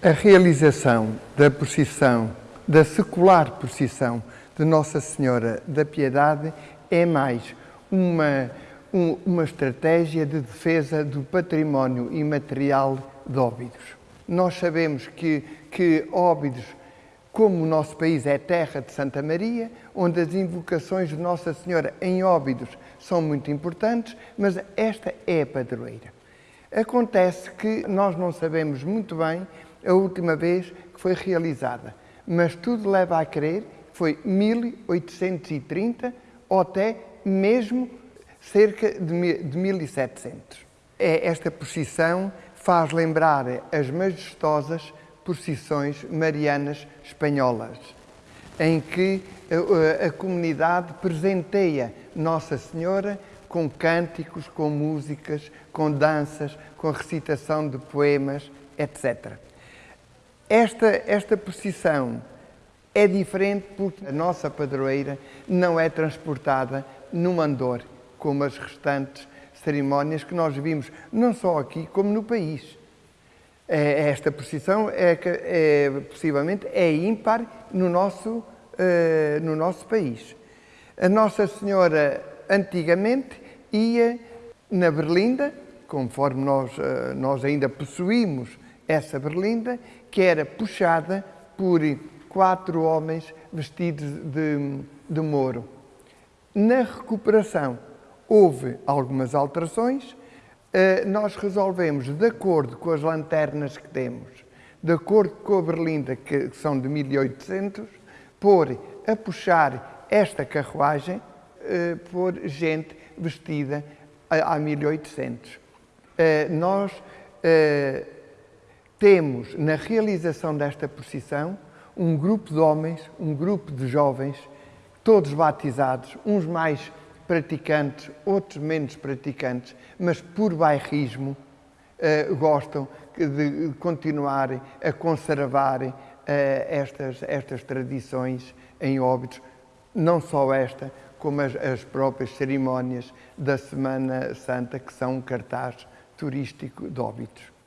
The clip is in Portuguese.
A realização da procissão, da secular procissão de Nossa Senhora da Piedade é mais uma, um, uma estratégia de defesa do património imaterial de Óbidos. Nós sabemos que, que Óbidos, como o nosso país é terra de Santa Maria, onde as invocações de Nossa Senhora em Óbidos são muito importantes, mas esta é a padroeira. Acontece que nós não sabemos muito bem a última vez que foi realizada, mas tudo leva a crer que foi 1830 ou até mesmo cerca de 1700. É esta procissão faz lembrar as majestosas procissões marianas espanholas, em que a, a, a comunidade presenteia Nossa Senhora com cânticos, com músicas, com danças, com recitação de poemas, etc. Esta, esta procissão é diferente porque a nossa padroeira não é transportada num andor, como as restantes cerimónias que nós vimos, não só aqui, como no país. É, esta procissão é, é possivelmente é ímpar no nosso, uh, no nosso país. A Nossa Senhora antigamente ia na berlinda, conforme nós, uh, nós ainda possuímos essa berlinda, que era puxada por quatro homens vestidos de, de Moro. Na recuperação houve algumas alterações, eh, nós resolvemos, de acordo com as lanternas que temos, de acordo com a berlinda, que são de 1800, pôr a puxar esta carruagem eh, por gente vestida a 1800. Eh, nós temos, na realização desta procissão, um grupo de homens, um grupo de jovens, todos batizados, uns mais praticantes, outros menos praticantes, mas por bairrismo uh, gostam de continuar a conservar uh, estas, estas tradições em óbitos, não só esta, como as, as próprias cerimónias da Semana Santa, que são um cartaz turístico de óbitos.